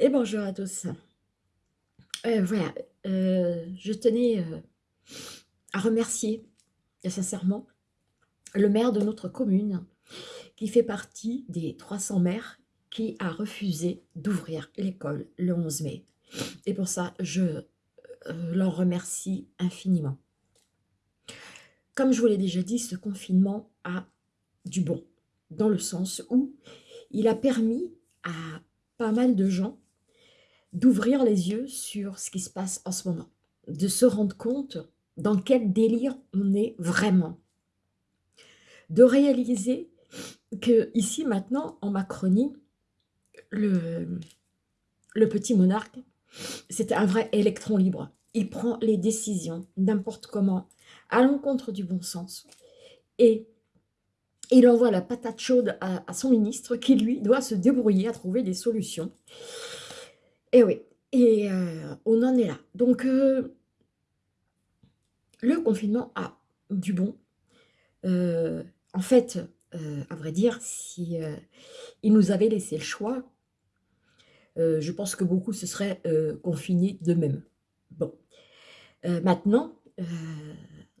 Et bonjour à tous. Euh, voilà, euh, je tenais euh, à remercier sincèrement le maire de notre commune qui fait partie des 300 maires qui a refusé d'ouvrir l'école le 11 mai. Et pour ça, je leur remercie infiniment. Comme je vous l'ai déjà dit, ce confinement a du bon, dans le sens où il a permis à pas mal de gens d'ouvrir les yeux sur ce qui se passe en ce moment, de se rendre compte dans quel délire on est vraiment, de réaliser que ici maintenant en Macronie, le, le petit monarque, c'est un vrai électron libre. Il prend les décisions n'importe comment, à l'encontre du bon sens. Et il envoie la patate chaude à, son ministre qui, lui, doit se débrouiller à trouver des solutions. Et oui, et euh, on en est là. Donc, euh, le confinement a du bon. Euh, en fait, à vrai dire, si il nous avait laissé le choix, je pense que beaucoup se seraient confinés d'eux-mêmes. Bon, maintenant,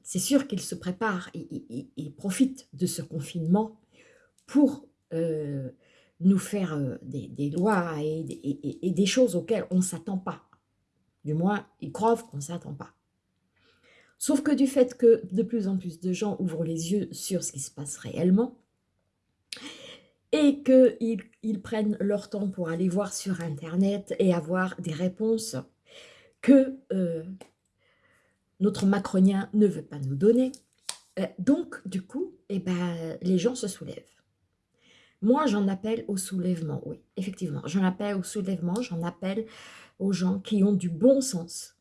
c'est sûr qu'il se prépare et, profite de ce confinement pour nous faire euh, des, lois et, des choses auxquelles on ne s'attend pas. Du moins, ils croient qu'on ne s'attend pas. Sauf que du fait que de plus en plus de gens ouvrent les yeux sur ce qui se passe réellement, et qu'ils ils prennent leur temps pour aller voir sur Internet et avoir des réponses que euh, notre macronien ne veut pas nous donner. Euh, donc, du coup, eh ben, les gens se soulèvent. Moi, j'en appelle au soulèvement, oui, effectivement. J'en appelle au soulèvement, j'en appelle aux gens qui ont du bon sens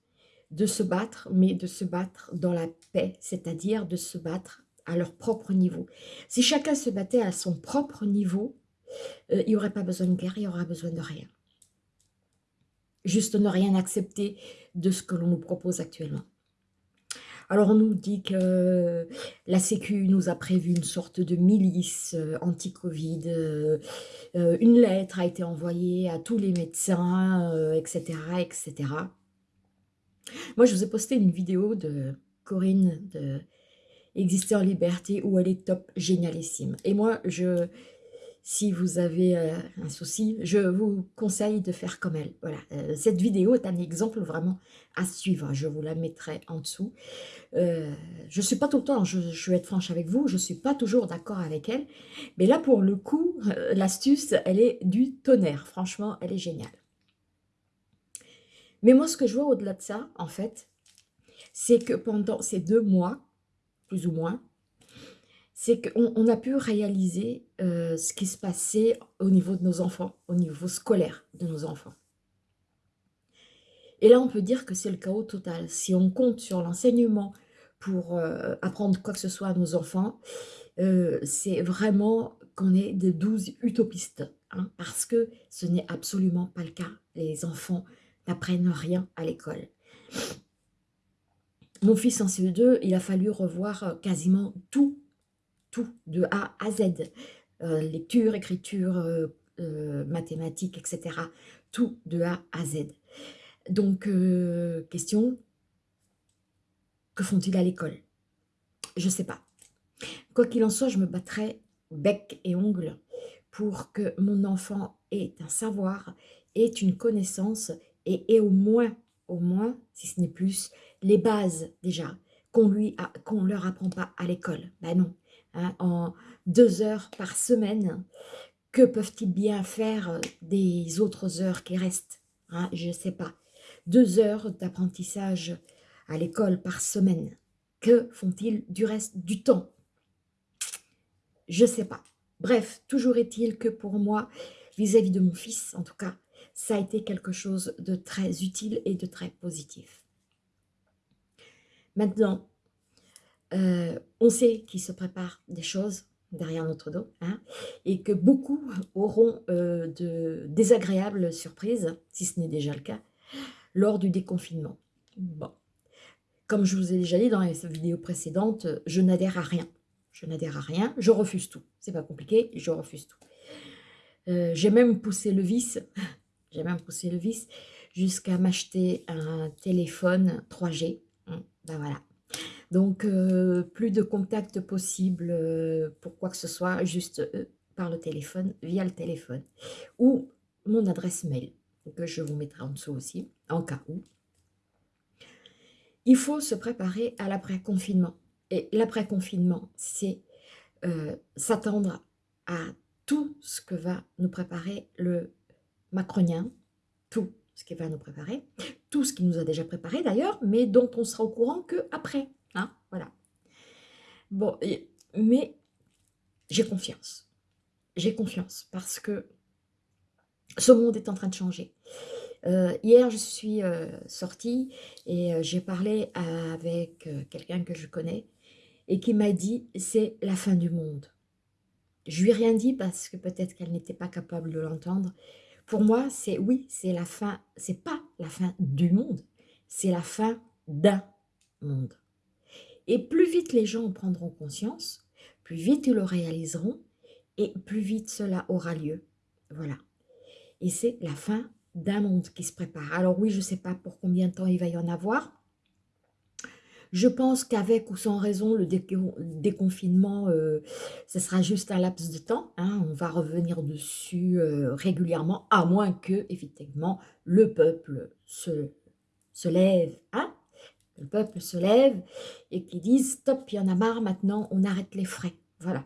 de se battre, mais de se battre dans la paix, c'est-à-dire de se battre à leur propre niveau. Si chacun se battait à son propre niveau, euh, il n'y aurait pas besoin de guerre, il n'y aurait besoin de rien. Juste ne rien accepter de ce que l'on nous propose actuellement. Alors on nous dit que la Sécu nous a prévu une sorte de milice euh, anti-Covid, euh, euh, une lettre a été envoyée à tous les médecins, etc., etc. Moi, je vous ai posté une vidéo de Corinne de Exister en liberté où elle est top génialissime. Et moi, je si vous avez euh, un souci, je vous conseille de faire comme elle. Voilà, euh, cette vidéo est un exemple vraiment à suivre. Je vous la mettrai en dessous. Euh, je ne suis pas tout le temps, je, je, vais être franche avec vous, je ne suis pas toujours d'accord avec elle. Mais là, pour le coup, l'astuce, elle est du tonnerre. Franchement, elle est géniale. Mais moi, ce que je vois au-delà de ça, en fait, c'est que pendant ces deux mois, plus ou moins, c'est qu'on a pu réaliser euh, ce qui se passait au niveau de nos enfants, au niveau scolaire de nos enfants. Et là, on peut dire que c'est le chaos total. Si on compte sur l'enseignement pour euh, apprendre quoi que ce soit à nos enfants, euh, c'est vraiment qu'on est de douze utopistes. Hein, parce que ce n'est absolument pas le cas. Les enfants n'apprennent rien à l'école. Mon fils en CE2, il a fallu revoir quasiment tout de A à Z. Euh, lecture, écriture, euh, euh, mathématiques, etc. Tout de A à Z. Donc, question, que font-ils à l'école? Je ne sais pas. Quoi qu'il en soit, je me battrai bec et ongle pour que mon enfant ait un savoir, ait une connaissance et ait au moins, au moins, si ce n'est plus, les bases déjà, qu'on qu'on leur apprend pas à l'école. Ben non, Hein, en deux heures par semaine, que peuvent-ils bien faire des autres heures qui restent hein, Je ne sais pas. Deux heures d'apprentissage à l'école par semaine. Que font-ils du reste du temps? Je ne sais pas. Bref, toujours est-il que pour moi, vis-à-vis -vis de mon fils, en tout cas, ça a été quelque chose de très utile et de très positif. Maintenant, euh, on sait qu'il se prépare des choses derrière notre dos, hein, et que beaucoup auront euh, de désagréables surprises, si ce n'est déjà le cas, lors du déconfinement. Comme je vous ai déjà dit dans les vidéos précédentes, je n'adhère à rien. Je n'adhère à rien, je refuse tout. C'est pas compliqué, je refuse tout. Euh, j'ai même poussé le vice, j'ai même poussé le vice jusqu'à m'acheter un téléphone 3G. Hum, ben voilà. Donc, euh, plus de contact possible euh, pour quoi que ce soit, juste euh, par le téléphone, via le téléphone. Ou mon adresse mail, que je vous mettrai en dessous aussi, en cas où. Il faut se préparer à l'après-confinement. Et l'après-confinement, c'est s'attendre à tout ce que va nous préparer le macronien, tout ce qui va nous préparer, tout ce qui nous a déjà préparé d'ailleurs, mais dont on sera au courant que après. Hein, voilà. Bon, mais j'ai confiance. J'ai confiance parce que ce monde est en train de changer. Euh, hier, je suis euh, sortie et euh, j'ai parlé avec quelqu'un que je connais et qui m'a dit « c'est la fin du monde ». Je lui ai rien dit parce que peut-être qu'elle n'était pas capable de l'entendre. Pour moi, c'est oui, c'est la fin, c'est pas la fin du monde, c'est la fin d'un monde. Et plus vite les gens en prendront conscience, plus vite ils le réaliseront et plus vite cela aura lieu. Voilà. Et c'est la fin d'un monde qui se prépare. Alors oui, je ne sais pas pour combien de temps il va y en avoir. Je pense qu'avec ou sans raison, le déconfinement, euh, ce sera juste un laps de temps. Hein. on va revenir dessus euh, régulièrement, à moins que, effectivement, le peuple se, se lève. Hein le peuple se lève et qui disent « stop, il y en a marre, maintenant on arrête les frais ». Voilà.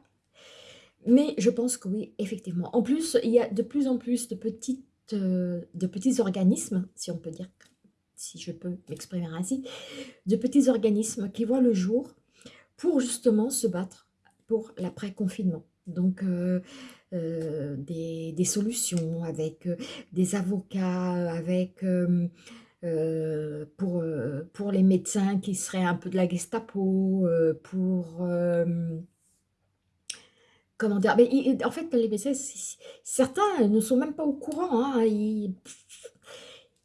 Mais je pense que oui, effectivement. En plus, il y a de plus en plus de, petites, euh, de petits organismes, si on peut dire, si je peux m'exprimer ainsi, de petits organismes qui voient le jour pour justement se battre pour l'après-confinement. Donc, euh, euh, des, des, solutions avec des avocats, avec euh, pour, euh, pour les médecins qui seraient un peu de la Gestapo, euh, pour... comment dire mais En fait, les médecins, certains ne sont même pas au courant. Hein, ils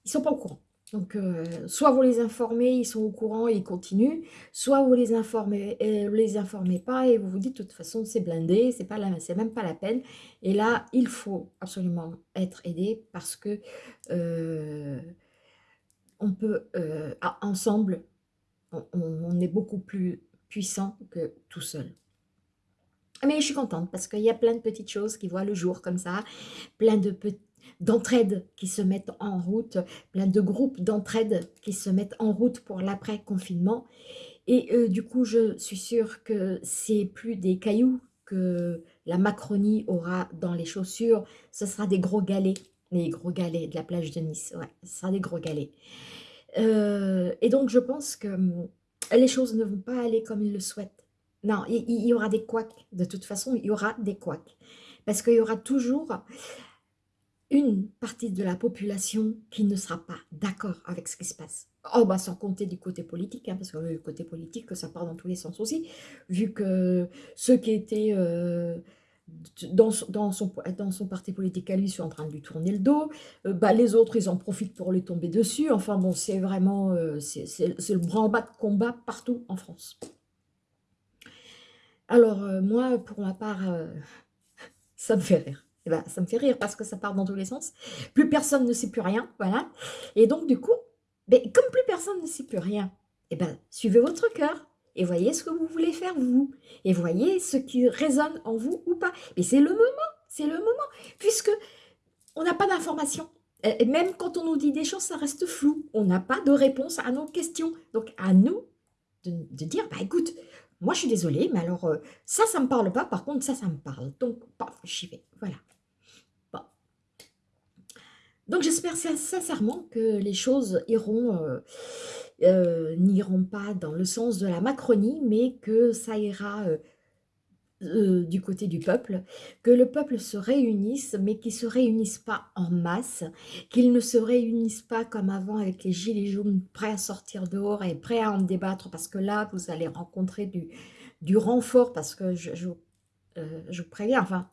ne sont pas au courant. Donc, soit vous les informez, ils sont au courant et ils continuent, soit vous les informez, les informez pas et vous vous dites de toute façon c'est blindé, c'est pas c'est même pas la peine. Et là, il faut absolument être aidé parce que on peut, euh, ensemble, on, est beaucoup plus puissant que tout seul. Mais je suis contente parce qu'il y a plein de petites choses qui voient le jour comme ça, plein de d'entraide qui se mettent en route, plein de groupes d'entraide qui se mettent en route pour l'après-confinement. Et euh, du coup, je suis sûre que c'est plus des cailloux que la Macronie aura dans les chaussures, ce sera des gros galets les gros galets de la plage de Nice, ouais, ce sera des gros galets. Euh, et donc, je pense que hum, les choses ne vont pas aller comme ils le souhaitent. Non, il, y aura des couacs. De toute façon, il y aura des couacs. Parce qu'il y aura toujours une partie de la population qui ne sera pas d'accord avec ce qui se passe. Oh, bah, sans compter du côté politique, hein, parce que le côté politique, ça part dans tous les sens aussi, vu que ceux qui étaient euh, dans, son, dans son parti politique à lui sont en train de lui tourner le dos, euh, bah, les autres ils en profitent pour lui tomber dessus, enfin bon c'est vraiment, euh, c'est le branle-bas de combat partout en France. Alors euh, moi pour ma part, ça me fait rire. Et eh ben, ça me fait rire parce que ça part dans tous les sens. Plus personne ne sait plus rien, voilà. Et donc du coup, ben, comme plus personne ne sait plus rien, et eh ben, suivez votre cœur et voyez ce que vous voulez faire vous, et voyez ce qui résonne en vous ou pas. Et c'est le moment, c'est le moment, puisque on n'a pas d'informations. Même quand on nous dit des choses, ça reste flou. On n'a pas de réponse à nos questions. Donc à nous de, dire, bah écoute, moi je suis désolée, mais alors euh, ça, ça ne me parle pas, par contre ça, ça me parle. Donc, j'y vais, voilà. Bon. Donc j'espère sincèrement que les choses iront... Euh, euh, n'iront pas dans le sens de la Macronie, mais que ça ira euh, euh, du côté du peuple, que le peuple se réunisse, mais qu'il ne se réunisse pas en masse, qu'il ne se réunisse pas comme avant avec les gilets jaunes prêts à sortir dehors et prêts à en débattre, parce que là, vous allez rencontrer du, du renfort, parce que je, je, je vous préviens, enfin,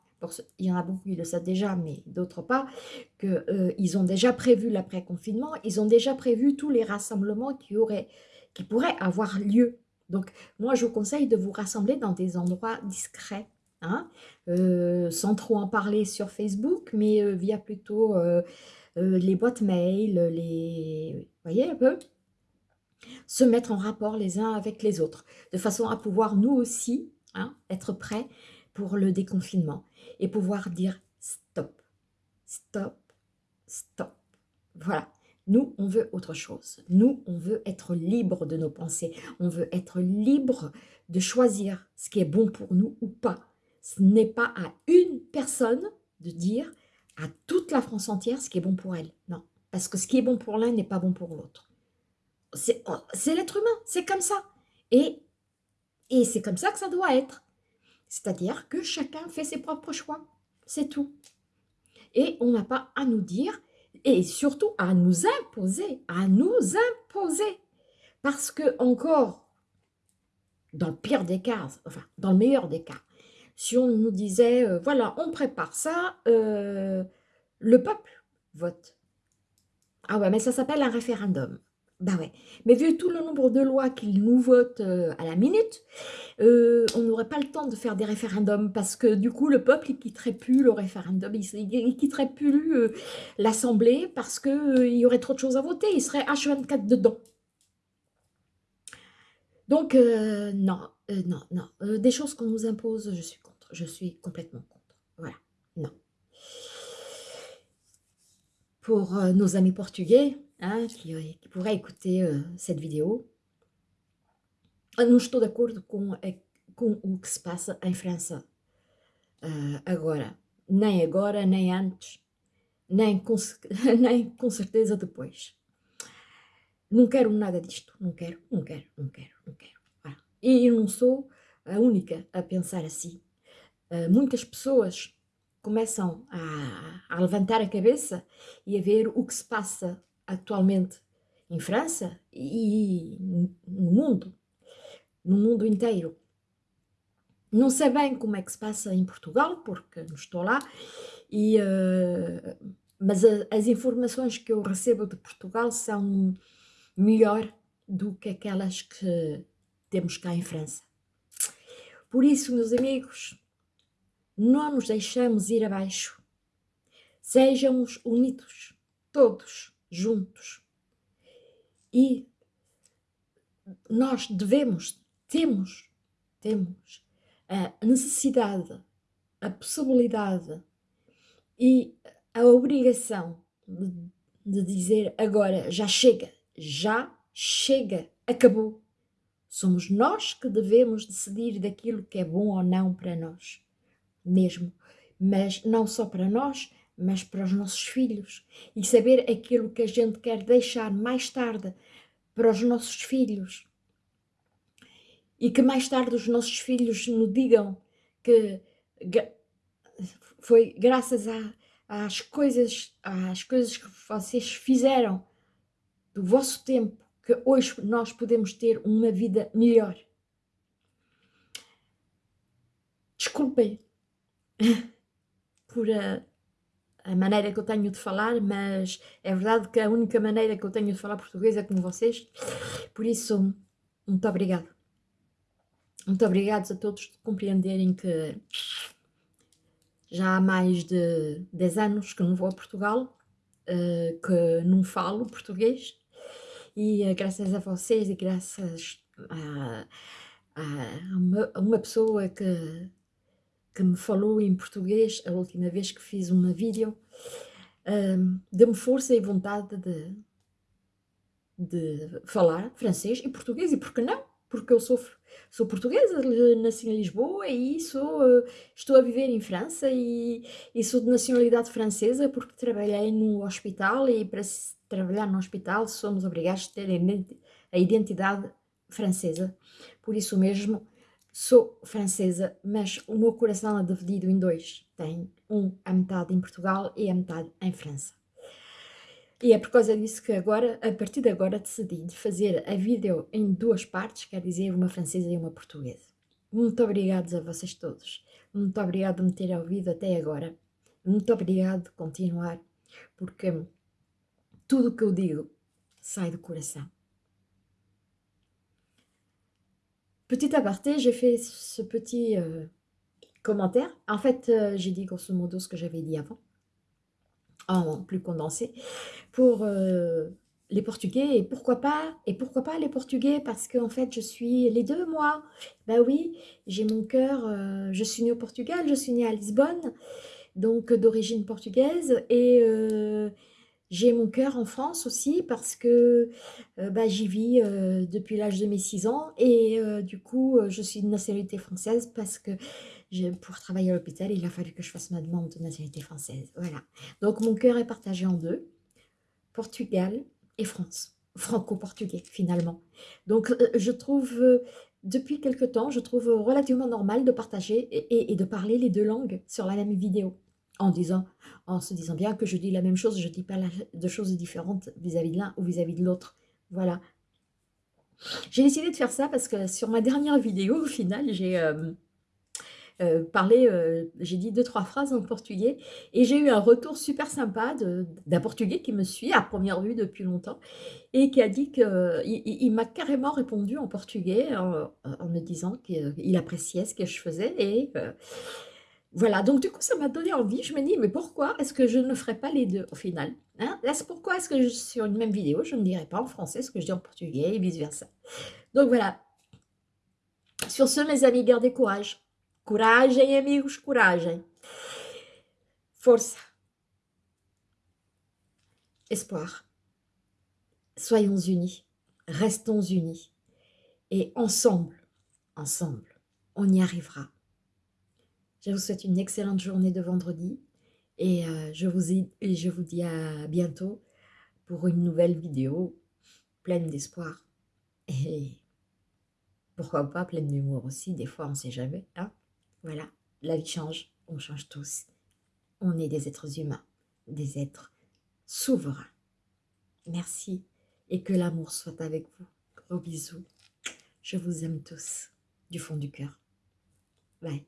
il y en a beaucoup qui le savent déjà, mais d'autres pas, qu'ils euh, ont déjà prévu l'après-confinement, ils ont déjà prévu tous les rassemblements qui, auraient, qui pourraient avoir lieu. Donc, moi, je vous conseille de vous rassembler dans des endroits discrets, hein, euh, sans trop en parler sur Facebook, mais euh, via plutôt les boîtes mail, les... Vous voyez un peu? Se mettre en rapport les uns avec les autres, de façon à pouvoir nous aussi hein, être prêts pour le déconfinement et pouvoir dire stop, stop, stop. Voilà. Nous, on veut autre chose. Nous, on veut être libre de nos pensées. On veut être libre de choisir ce qui est bon pour nous ou pas. Ce n'est pas à une personne de dire à toute la France entière ce qui est bon pour elle. Non, parce que ce qui est bon pour l'un n'est pas bon pour l'autre. C'est l'être humain, c'est comme ça. Et, et c'est comme ça que ça doit être. C'est-à-dire que chacun fait ses propres choix. C'est tout. Et on n'a pas à nous dire, et surtout à nous imposer, à nous imposer. Parce que encore, dans le pire des cas, enfin, dans le meilleur des cas, si on nous disait, euh, voilà, on prépare ça, euh, le peuple vote. Ah ouais, mais ça s'appelle un référendum. Bah ouais. Mais vu tout le nombre de lois qu'ils nous votent euh, à la minute, euh, on n'aurait pas le temps de faire des référendums parce que du coup, le peuple, il quitterait plus le référendum, il, il quitterait plus euh, l'Assemblée parce qu'il il y aurait trop de choses à voter, il serait H24 dedans. Donc, non, non, non. des choses qu'on nous impose, je suis contre. Je suis complètement contre. Voilà, non. Pour nos amis portugais, hein, qui, qui, pourrait écouter uh, cette vidéo. Não estou de acordo com, com o que se passa em França uh, agora. Nem agora, nem antes, nem com, nem com certeza depois. Não quero nada disto. Não quero, não quero, não quero, não quero. Ah. E eu não sou a única a pensar assim. Uh, muitas pessoas começam a, a levantar a cabeça e a ver o que se passa atualmente em França e no mundo, no mundo inteiro. Não sei bem como é que se passa em Portugal, porque não estou lá, e, uh, mas a, as informações que eu recebo de Portugal são melhor do que aquelas que temos cá em França. Por isso, meus amigos, não nos deixamos ir abaixo. Sejamos unidos, todos juntos. E nós devemos, temos, temos a necessidade, a possibilidade e a obrigação de, de dizer agora já chega, já chega, acabou. Somos nós que devemos decidir daquilo que é bom ou não para nós, mesmo. Mas não só para nós, mas para os nossos filhos e saber aquilo que a gente quer deixar mais tarde para os nossos filhos e que mais tarde os nossos filhos nos digam que foi graças a, às coisas às coisas que vocês fizeram do vosso tempo que hoje nós podemos ter uma vida melhor. Desculpem por a a maneira que eu tenho de falar, mas é verdade que a única maneira que eu tenho de falar português é com vocês, por isso, muito obrigado. Muito obrigado a todos por compreenderem que já há mais de 10 anos que não vou a Portugal, uh, que não falo português, e uh, graças a vocês e graças a, a, uma, a uma pessoa que que me falou em português a última vez que fiz uma vídeo, um, deu-me força e vontade de, de falar francês e português, e por que não? Porque eu sou, sou portuguesa, nasci em Lisboa e sou, estou a viver em França e, e sou de nacionalidade francesa porque trabalhei no hospital e para trabalhar no hospital somos obrigados a ter a identidade francesa. Por isso mesmo, Sou francesa, mas o meu coração é dividido em dois. Tem um a metade em Portugal e a metade em França. E é por causa disso que agora, a partir de agora, decidi de fazer a vídeo em duas partes, quer dizer, uma francesa e uma portuguesa. Muito obrigada a vocês todos. Muito obrigado por me terem ouvido até agora. Muito obrigado de continuar, porque tudo o que eu digo sai do coração. Petit aparté, j'ai fait ce petit euh, commentaire. En fait, euh, j'ai dit grosso modo ce que j'avais dit avant. en plus condensé, pour les Portugais et pourquoi pas et pourquoi pas les Portugais parce qu'en fait je suis les deux moi. Bah oui, j'ai mon cœur, euh, je suis née au Portugal, je suis née à Lisbonne, donc d'origine portugaise et euh, j'ai mon cœur en France aussi parce que euh, bah, j'y vis depuis l'âge de mes 6 ans et du coup je suis de nationalité française parce que pour travailler à l'hôpital il a fallu que je fasse ma demande de nationalité française. Voilà, donc mon cœur est partagé en deux. Portugal, et France, franco-portugais finalement. Donc euh, je trouve, euh, depuis quelque temps, je trouve relativement normal de partager et, de parler les deux langues sur la même vidéo, en, disant, en se disant bien que je dis la même chose, je ne dis pas de choses différentes vis-à-vis de l'un ou vis-à-vis de l'autre. Voilà. J'ai décidé de faire ça parce que sur ma dernière vidéo, au final, j'ai... Euh, euh, parler, euh, j'ai dit deux, trois phrases en portugais, et j'ai eu un retour super sympa d'un portugais qui me suit à première vue depuis longtemps, et qui a dit qu'il il, m'a carrément répondu en portugais, en, me disant qu'il appréciait ce que je faisais, et voilà, donc du coup ça m'a donné envie, je me dis, mais pourquoi est-ce que je ne ferais pas les deux au final hein? Là, pourquoi est-ce que sur une même vidéo, je ne dirais pas en français ce que je dis en portugais, et vice versa. Donc voilà, sur ce mes amis, gardez courage. Coragem, amigos, coragem. Força. Espoir. Soyons unis, restons unis. Et ensemble, ensemble, on y arrivera. Je vous souhaite une excellente journée de vendredi et euh, je, vous et je vous dis à bientôt pour une nouvelle vidéo pleine d'espoir et pourquoi pas pleine d'humour aussi, des fois on ne sait jamais. Hein voilà, la vie change, on change tous. On est des êtres humains, des êtres souverains. Merci et que l'amour soit avec vous. Gros bisous. Je vous aime tous du fond du cœur. Bye.